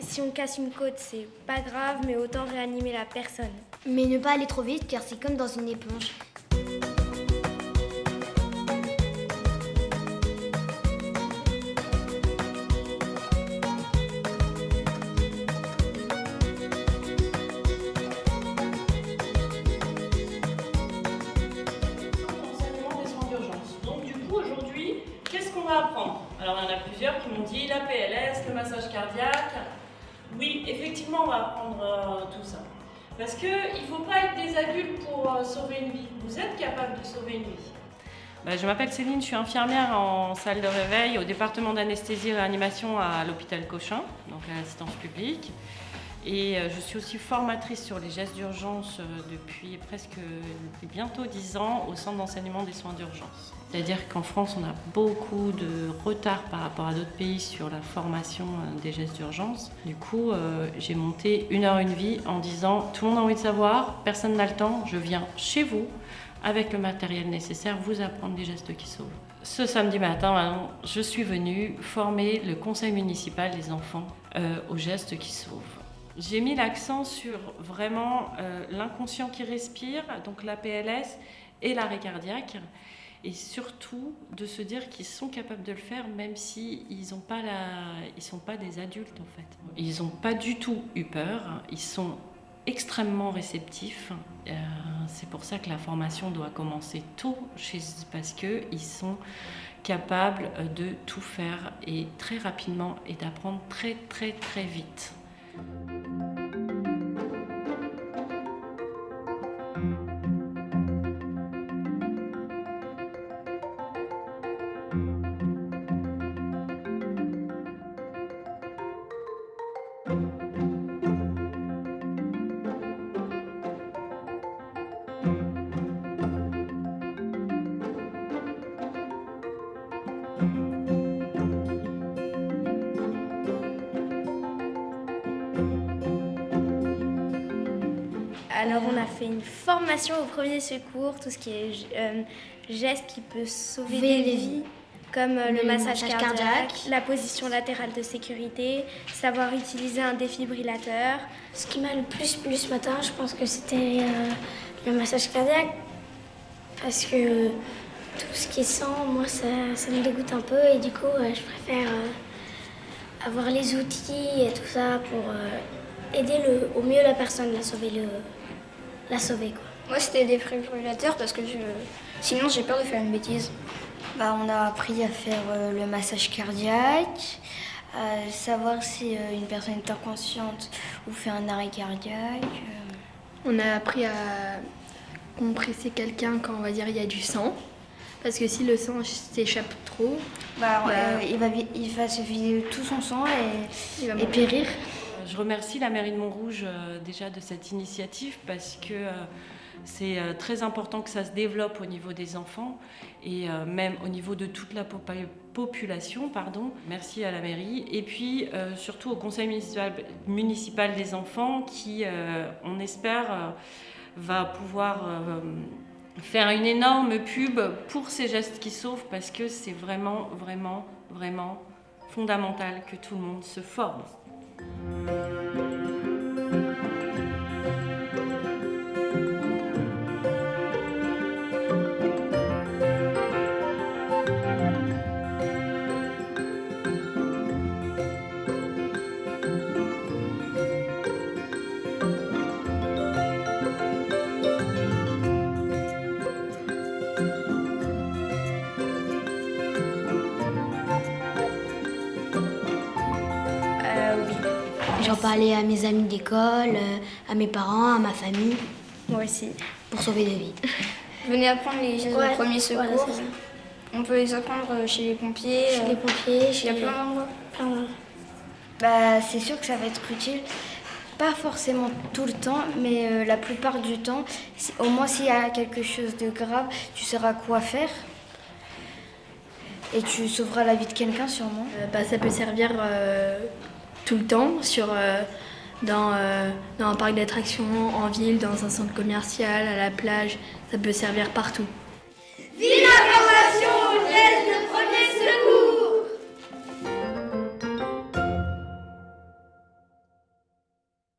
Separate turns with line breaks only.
si on casse une côte, c'est pas grave, mais autant réanimer la personne.
Mais ne pas aller trop vite, car c'est comme dans une éponge.
M'ont dit la PLS, le massage cardiaque. Oui, effectivement, on va apprendre euh, tout ça. Parce qu'il ne faut pas être des adultes pour euh, sauver une vie. Vous êtes capable de sauver une vie. Bah, je m'appelle Céline, je suis infirmière en salle de réveil au département d'anesthésie et réanimation à l'hôpital Cochin, donc à l'assistance publique. Et euh, je suis aussi formatrice sur les gestes d'urgence depuis presque bientôt 10 ans au centre d'enseignement des soins d'urgence. C'est-à-dire qu'en France, on a beaucoup de retard par rapport à d'autres pays sur la formation euh, des gestes d'urgence. Du coup, j'ai monté Une heure, une vie en disant tout le monde a envie de savoir, personne n'a le temps, je viens chez vous avec le matériel nécessaire, vous apprendre des gestes qui sauvent. Ce samedi matin, je suis venue former le conseil municipal des enfants aux gestes qui sauvent. J'ai mis l'accent sur vraiment euh, l'inconscient qui respire, donc la PLS et l'arrêt cardiaque, et surtout de se dire qu'ils sont capables de le faire même si ne pas sont pas des adultes en fait. Ils n'ont pas du tout eu peur, ils sont extrêmement réceptifs. Euh, c'est pour ça que la formation doit commencer tôt chez parce qu'ils sont capables de tout faire et très rapidement et d'apprendre très très très vite.
Alors on a fait une formation au premier secours, tout ce qui est euh, geste qui peut sauver des vies, comme euh, le, massage, cardiaque, la position latérale de sécurité, savoir utiliser un défibrillateur.
Ce qui m'a le plus plu ce matin, je pense que c'était euh, le massage cardiaque, parce que tout ce qui est sang, moi ça, me dégoûte un peu et du coup je préfère avoir les outils et tout ça pour aider le, au mieux la personne à sauver le, la sauver. Quoi.
Moi, c'était des défibrillateurs parce que je... sinon, j'ai peur de faire une bêtise.
Bah, on a appris à faire euh, le massage cardiaque, à savoir si euh, une personne est inconsciente ou fait un arrêt cardiaque. Euh.
On a appris à compresser quelqu'un quand on va dire il y a du sang. Parce que si le sang s'échappe trop,
bah, bah il, va, il va se vider tout son sang et, et périr.
Je remercie la mairie de Montrouge euh, déjà de cette initiative parce que euh, c'est euh, très important que ça se développe au niveau des enfants et même au niveau de toute la population. Pardon. Merci à la mairie et puis surtout au conseil municipal, municipal des enfants qui, on espère, va pouvoir faire une énorme pub pour ces gestes qui sauvent parce que c'est vraiment, vraiment, vraiment fondamental que tout le monde se forme.
J'en parlais à mes amis d'école, euh, à mes parents, à ma famille.
Moi aussi.
Pour sauver des vies.
Venez apprendre les gestes de premier secours. On peut les apprendre chez les pompiers.
Chez les pompiers,
chez... Il y a plein d'endroits.
Bah, c'est sûr que ça va être utile. Pas forcément tout le temps, mais euh, la plupart du temps. Au moins, s'il y a quelque chose de grave, tu sauras quoi faire. Et tu sauveras la vie de quelqu'un, sûrement.
Euh, bah, ça peut servir tout le temps sur, euh, dans, euh, dans un parc d'attractions, en ville, dans un centre commercial, à la plage. Ça peut servir partout.